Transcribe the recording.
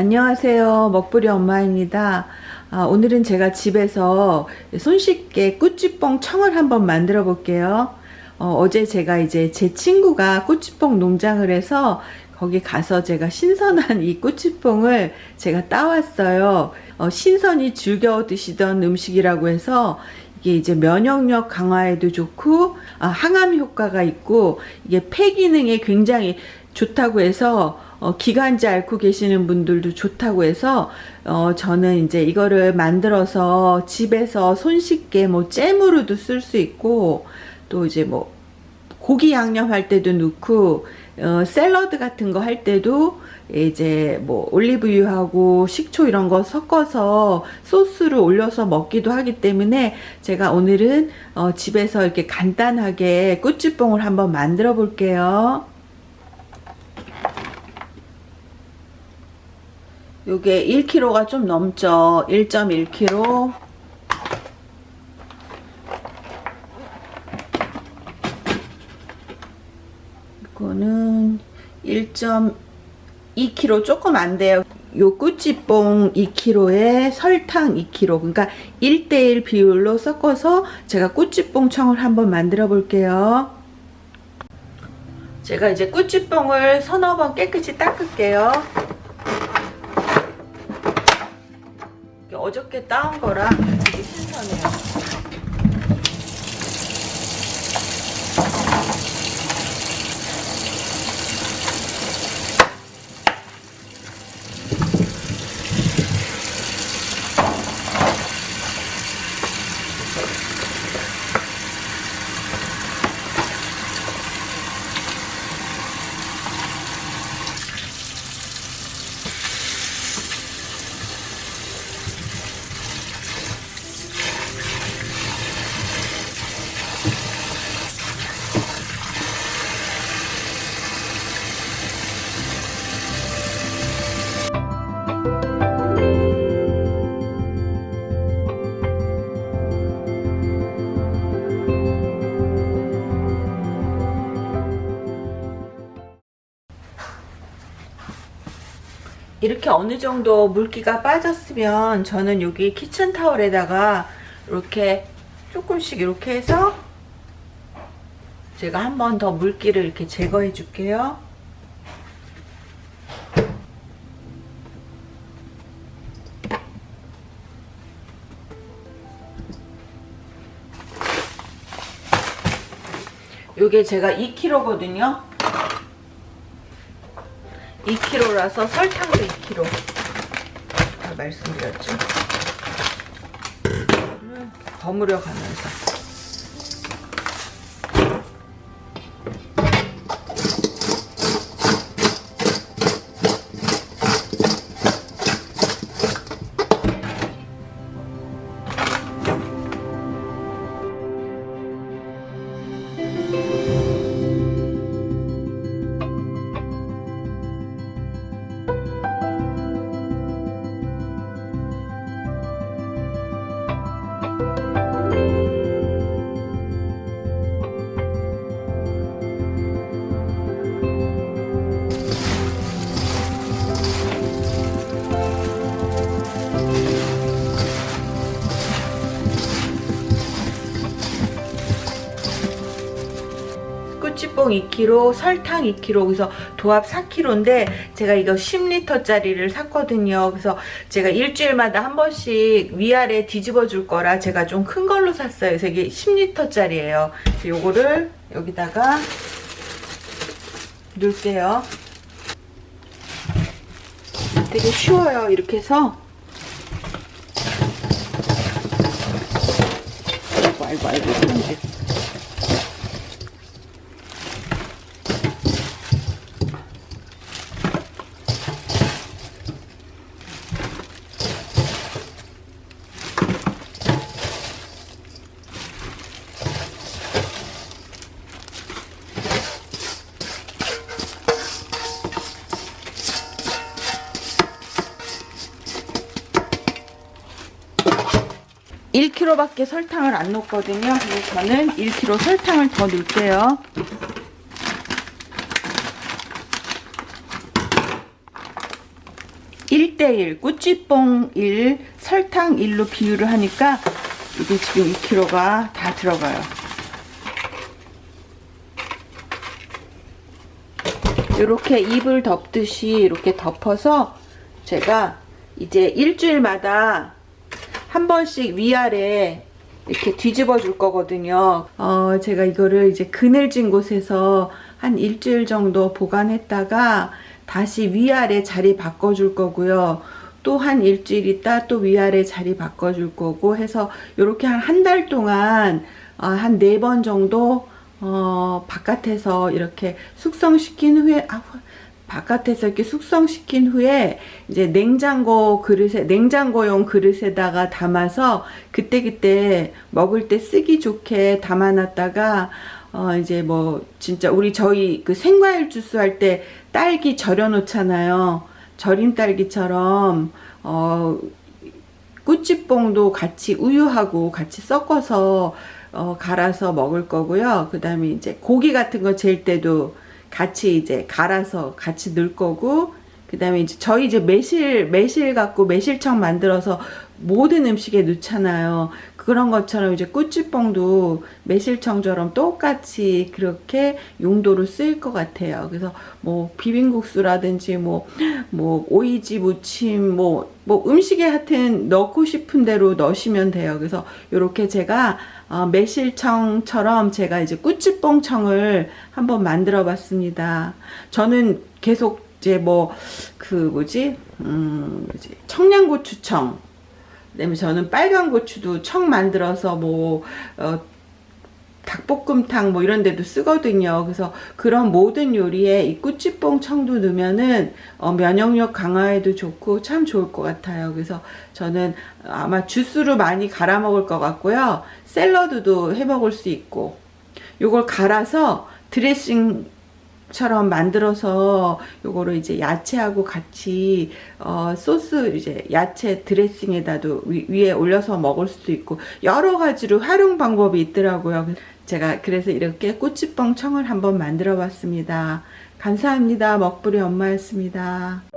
안녕하세요. 먹부리 엄마입니다. 아, 오늘은 제가 집에서 손쉽게 꾸찌뽕 청을 한번 만들어 볼게요. 어, 제 제가 이제 제 친구가 꾸찌뽕 농장을 해서 거기 가서 제가 신선한 이 꾸찌뽕을 제가 따왔어요. 어, 신선히 즐겨 드시던 음식이라고 해서 이게 이제 면역력 강화에도 좋고 아, 항암 효과가 있고 이게 폐 기능에 굉장히 좋다고 해서 어, 기관지 앓고 계시는 분들도 좋다고 해서 어, 저는 이제 이거를 만들어서 집에서 손쉽게 뭐 잼으로도 쓸 수 있고 또 이제 뭐 고기 양념 할 때도 넣고 어, 샐러드 같은 거 할 때도 이제 뭐 올리브유하고 식초 이런 거 섞어서 소스를 올려서 먹기도 하기 때문에 제가 오늘은 어, 집에서 이렇게 간단하게 꾸찌뽕을 한번 만들어 볼게요. 요게 1kg가 좀 넘죠. 1.1kg 이거는 1.2kg 조금 안 돼요. 요 꾸찌뽕 2kg에 설탕 2kg 그러니까 1대1 비율로 섞어서 제가 꾸찌뽕 청을 한번 만들어 볼게요. 제가 이제 꾸찌뽕을 서너 번 깨끗이 닦을게요 어저께 따온 거라 되게 신선해요. 이렇게 어느 정도 물기가 빠졌으면 저는 여기 키친타월에다가 이렇게 조금씩 이렇게 해서 제가 한 번 더 물기를 이렇게 제거해 줄게요. 요게 제가 2kg거든요. 2kg라서 설탕도 2kg 말씀드렸죠. 버무려 가면서 찌뽕 2kg, 설탕 2kg, 그래서 도합 4kg인데 제가 이거 10리터짜리를 샀거든요. 그래서 제가 일주일마다 한 번씩 위아래 뒤집어 줄 거라 제가 좀 큰 걸로 샀어요. 그래서 이게 10리터짜리예요. 요거를 여기다가 넣을게요. 되게 쉬워요. 이렇게 해서 아이고 아이고 아이고 1 k g 밖에 설탕을 안 넣거든요. 그래서 저는 1kg 설탕을 더 넣을게요. 1대1 꾸찌뽕 1 설탕 1로 비율을 하니까 이게 지금 2kg가 다 들어가요 이렇게 입을 덮듯이 이렇게 덮어서 제가 이제 일주일마다 한 번씩 위아래 이렇게 뒤집어 줄 거거든요. 어, 제가 이거를 이제 그늘진 곳에서 한 일주일 정도 보관했다가 다시 위아래 자리 바꿔 줄 거고요. 또 한 일주일 있다 또 위아래 자리 바꿔 줄 거고 해서 이렇게 한 한 달 동안 어, 한네 번 정도 어, 바깥에서 이렇게 숙성시킨 후에 아, 바깥에서 이렇게 숙성시킨 후에 이제 냉장고 그릇에 냉장고용 그릇에다가 담아서 그때 그때 먹을 때 쓰기 좋게 담아놨다가 어 이제 뭐 진짜 우리 저희 그 생과일 주스 할 때 딸기 절여 놓잖아요. 절임 딸기처럼 어 꾸찌뽕도 같이 우유하고 같이 섞어서 어 갈아서 먹을 거고요. 그 다음에 이제 고기 같은 거 젤 때도 같이 이제 갈아서 같이 넣을 거고 그 다음에 이제 저희 이제 매실 매실 갖고 매실청 만들어서 모든 음식에 넣잖아요. 그런 것처럼 이제 꾸찌뽕도 매실청처럼 똑같이 그렇게 용도로 쓰일 것 같아요. 그래서 뭐 비빔국수라든지 뭐 뭐 오이지 무침 뭐 뭐 음식에 하여튼 넣고 싶은 대로 넣으시면 돼요. 그래서 이렇게 제가 어, 매실청처럼 제가 이제 꾸찌뽕청을 한번 만들어 봤습니다. 저는 계속 이제 뭐 그 뭐지? 음 청양고추청 그다음에 저는 빨간 고추도 청 만들어서 뭐 어, 닭볶음탕 뭐 이런 데도 쓰거든요. 그래서 그런 모든 요리에 이 꾸찌뽕 청도 넣으면은 어, 면역력 강화에도 좋고 참 좋을 것 같아요. 그래서 저는 아마 주스로 많이 갈아 먹을 것 같고요. 샐러드도 해 먹을 수 있고 요걸 갈아서 드레싱 처럼 만들어서 요거를 이제 야채하고 같이 어 소스 이제 야채 드레싱에다도 위, 위에 올려서 먹을 수도 있고 여러 가지로 활용 방법이 있더라고요. 제가 그래서 이렇게 꼬치뻥 청을 한번 만들어 봤습니다. 감사합니다. 먹부리 엄마였습니다.